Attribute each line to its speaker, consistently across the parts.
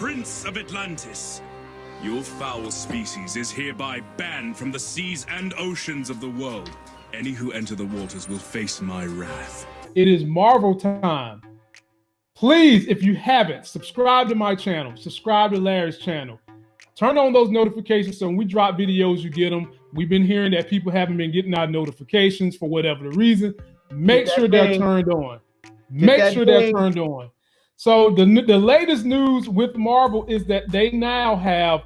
Speaker 1: Prince of Atlantis. Your foul species is hereby banned from the seas and oceans of the world. Any who enter the waters will face my wrath.
Speaker 2: It is Marvel time. Please, if you haven't, subscribe to my channel, subscribe to Larry's channel. Turn on those notifications so when we drop videos, you get them. We've been hearing that people haven't been getting our notifications for whatever the reason. Make sure they're turned on. Make sure they're turned on. So the the latest news with Marvel is that they now have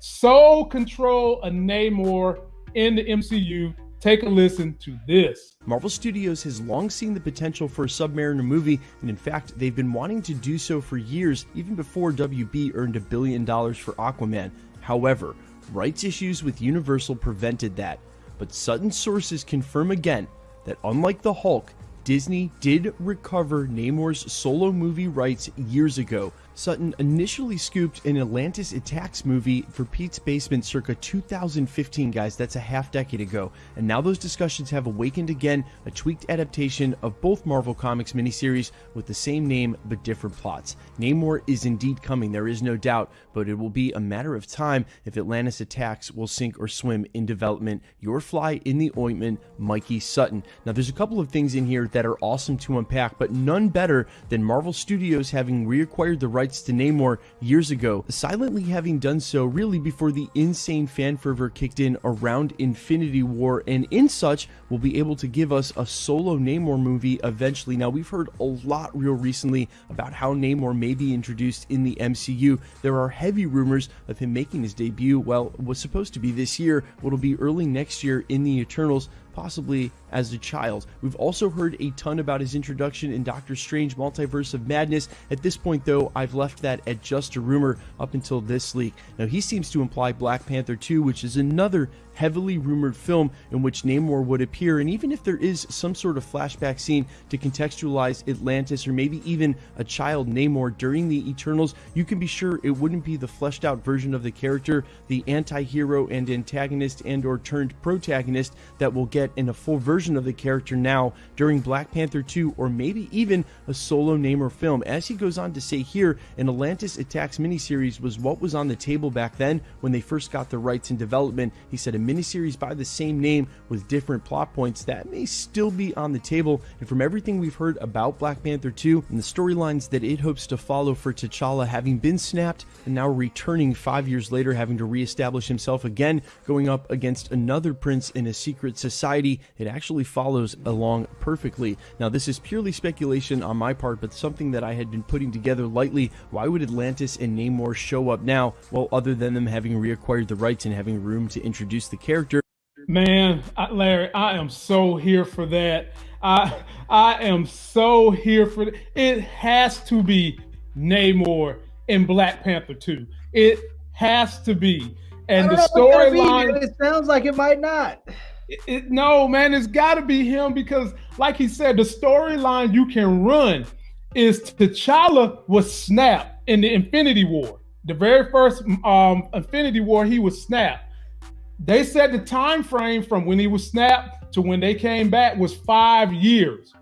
Speaker 2: sole control of Namor in the MCU Take a listen to this.
Speaker 3: Marvel Studios has long seen the potential for a Submariner movie, and in fact, they've been wanting to do so for years, even before WB earned a billion dollars for Aquaman. However, rights issues with Universal prevented that. But Sutton sources confirm again that unlike the Hulk, Disney did recover Namor's solo movie rights years ago, Sutton initially scooped an Atlantis Attacks movie for Pete's Basement circa 2015, guys. That's a half decade ago. And now those discussions have awakened again, a tweaked adaptation of both Marvel Comics miniseries with the same name but different plots. Namor is indeed coming, there is no doubt, but it will be a matter of time if Atlantis Attacks will sink or swim in development. Your fly in the ointment, Mikey Sutton. Now, there's a couple of things in here that are awesome to unpack, but none better than Marvel Studios having reacquired the rights rights to Namor years ago, silently having done so really before the insane fan fervor kicked in around Infinity War, and in such will be able to give us a solo Namor movie eventually. Now, we've heard a lot real recently about how Namor may be introduced in the MCU. There are heavy rumors of him making his debut, well, was supposed to be this year, it'll be early next year in the Eternals possibly as a child. We've also heard a ton about his introduction in Doctor Strange Multiverse of Madness. At this point, though, I've left that at just a rumor up until this leak. Now, he seems to imply Black Panther 2, which is another heavily rumored film in which Namor would appear. And even if there is some sort of flashback scene to contextualize Atlantis or maybe even a child Namor during the Eternals, you can be sure it wouldn't be the fleshed out version of the character, the anti-hero and antagonist and or turned protagonist that we'll get in a full version of the character now during Black Panther 2 or maybe even a solo Namor film. As he goes on to say here, an Atlantis Attacks miniseries was what was on the table back then when they first got the rights in development. He said miniseries by the same name with different plot points that may still be on the table. And from everything we've heard about Black Panther 2 and the storylines that it hopes to follow for T'Challa having been snapped and now returning five years later, having to reestablish himself again, going up against another prince in a secret society, it actually follows along perfectly. Now, this is purely speculation on my part, but something that I had been putting together lightly. Why would Atlantis and Namor show up now? Well, other than them having reacquired the rights and having room to introduce the the character.
Speaker 2: Man, I, Larry, I am so here for that. I I am so here for it. It has to be Namor in Black Panther 2. It has to be. And the storyline.
Speaker 4: It sounds like it might not.
Speaker 2: It, it, no, man, it's got to be him because, like he said, the storyline you can run is T'Challa was snapped in the Infinity War. The very first um, Infinity War, he was snapped. They said the time frame from when he was snapped to when they came back was five years.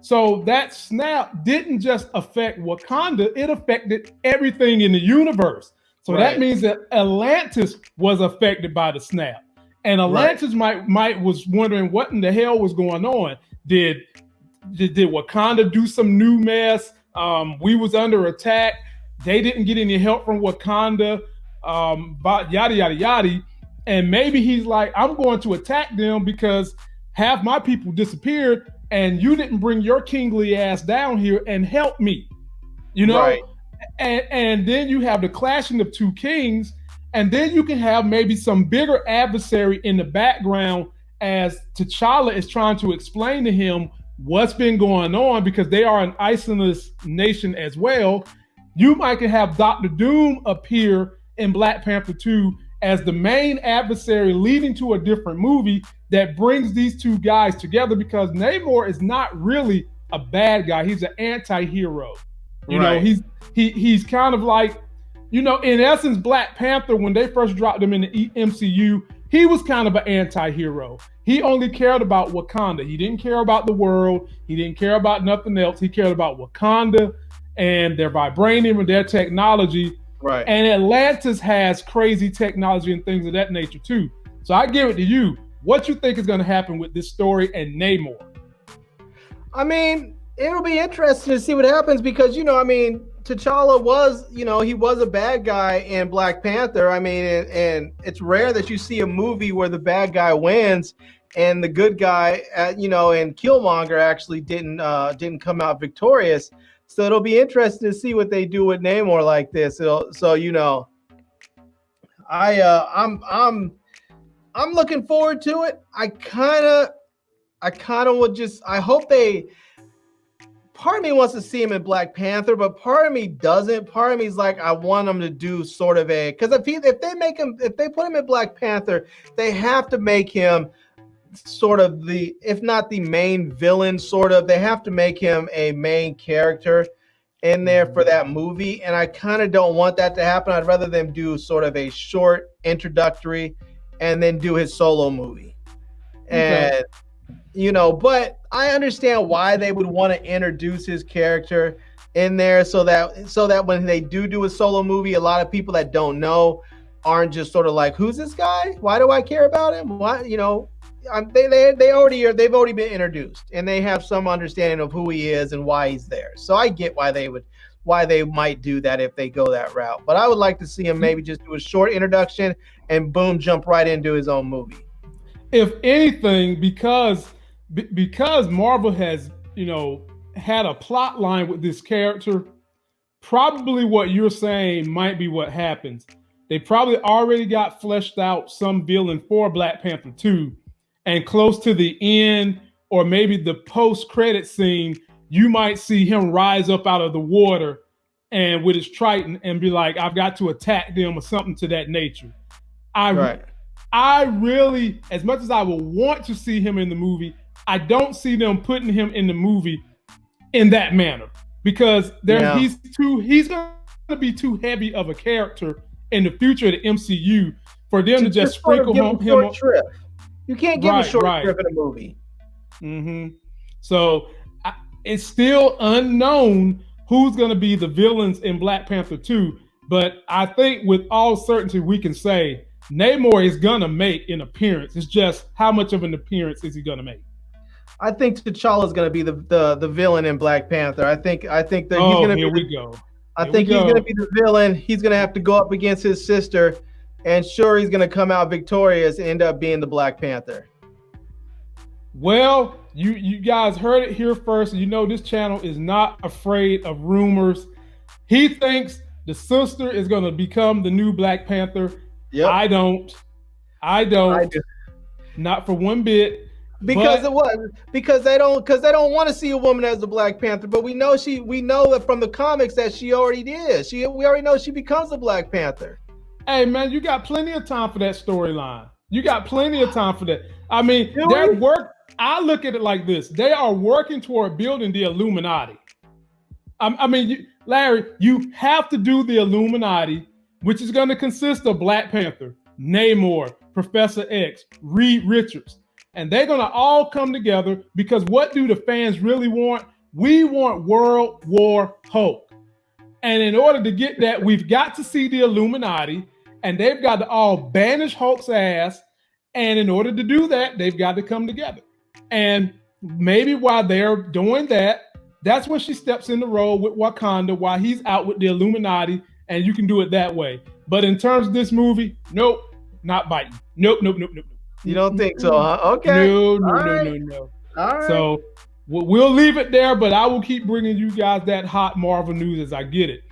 Speaker 2: So that snap didn't just affect Wakanda, it affected everything in the universe. So right. that means that Atlantis was affected by the snap. And Atlantis right. might might was wondering what in the hell was going on. Did did, did Wakanda do some new mess? Um, we was under attack. They didn't get any help from Wakanda. Um, but yada yada yada. And maybe he's like, I'm going to attack them because half my people disappeared and you didn't bring your kingly ass down here and help me. You know? Right. And and then you have the clashing of two kings, and then you can have maybe some bigger adversary in the background as T'Challa is trying to explain to him what's been going on because they are an isolationist nation as well. You might have Doctor Doom appear in Black Panther 2 as the main adversary leading to a different movie that brings these two guys together because Namor is not really a bad guy. He's an anti-hero. You right. know, he's he he's kind of like, you know, in essence, Black Panther, when they first dropped him in the MCU, he was kind of an anti-hero. He only cared about Wakanda. He didn't care about the world. He didn't care about nothing else. He cared about Wakanda and their vibranium and their technology Right. And Atlantis has crazy technology and things of that nature too. So I give it to you. What you think is going to happen with this story and Namor?
Speaker 4: I mean, it'll be interesting to see what happens because you know, I mean, T'Challa was, you know, he was a bad guy in Black Panther. I mean, and, and, it's rare that you see a movie where the bad guy wins and the good guy, uh, you know, and Killmonger actually didn't uh, didn't come out victorious. So it'll be interesting to see what they do with Namor like this. It'll, so you know, I uh, I'm I'm I'm looking forward to it. I kind of I kind of would just I hope they part of me wants to see him in Black Panther, but part of me doesn't. Part of me is like, I want him to do sort of a because if he if they make him if they put him in Black Panther, they have to make him sort of the if not the main villain, sort of. They have to make him a main character in there for mm-hmm. that movie, and I kind of don't want that to happen. I'd rather them do sort of a short introductory and then do his solo movie. And okay you know, but I understand why they would want to introduce his character in there so that so that when they do do a solo movie, a lot of people that don't know aren't just sort of like, "Who's this guy? Why do I care about him? Why?" You know, they they they already are. They've already been introduced, and they have some understanding of who he is and why he's there. So I get why they would why they might do that if they go that route. But I would like to see him hmm. maybe just do a short introduction and boom, jump right into his own movie.
Speaker 2: If anything, because because Marvel has, you know, had a plot line with this character, probably what you're saying might be what happens. They probably already got fleshed out some villain for Black Panther 2, and close to the end, or maybe the post-credit scene, you might see him rise up out of the water and with his Triton and be like, I've got to attack them or something to that nature. I right. I really, as much as I would want to see him in the movie, I don't see them putting him in the movie in that manner because there yeah. he's too he's gonna be too heavy of a character in the future of the MCU for them to, to just, sprinkle him. him
Speaker 4: trip. You can't give right, a short right. in a movie.
Speaker 2: Mm-hmm. So I, it's still unknown who's going to be the villains in Black Panther 2. But I think with all certainty we can say Namor is going to make an appearance. It's just how much of an appearance is he going to make?
Speaker 4: I think T'Challa is going to be the, the the villain in Black Panther. I think I think that
Speaker 2: oh,
Speaker 4: he's going to
Speaker 2: be. Here we go.
Speaker 4: I think he's going to be the villain. He's going to have to go up against his sister, and sure, he's going to come out victorious and end up being the Black Panther.
Speaker 2: Well, you you guys heard it here first. You know this channel is not afraid of rumors. He thinks the sister is going to become the new Black Panther. Yep. I don't. I don't. I do. Not for one bit.
Speaker 4: Because but, of what? Because they don't because they don't want to see a woman as the Black Panther. But we know she we know that from the comics that she already did. She we already know she becomes the Black Panther.
Speaker 2: Hey man, you got plenty of time for that storyline. You got plenty of time for that. I mean, they're work. I look at it like this: they are working toward building the Illuminati. I, I mean, you, Larry, you have to do the Illuminati, which is going to consist of Black Panther, Namor, Professor X, Reed Richards and they're going to all come together because what do the fans really want? We want World War Hulk. And in order to get that, we've got to see the Illuminati and they've got to all banish Hulk's ass. And in order to do that, they've got to come together. And maybe while they're doing that, that's when she steps in the role with Wakanda while he's out with the Illuminati, and you can do it that way. But in terms of this movie, nope, not biting. Nope, nope, nope, nope.
Speaker 4: You don't think so, huh? Okay.
Speaker 2: No, no, All no, right. no, no. All right. So we'll leave it there, but I will keep bringing you guys that hot Marvel news as I get it.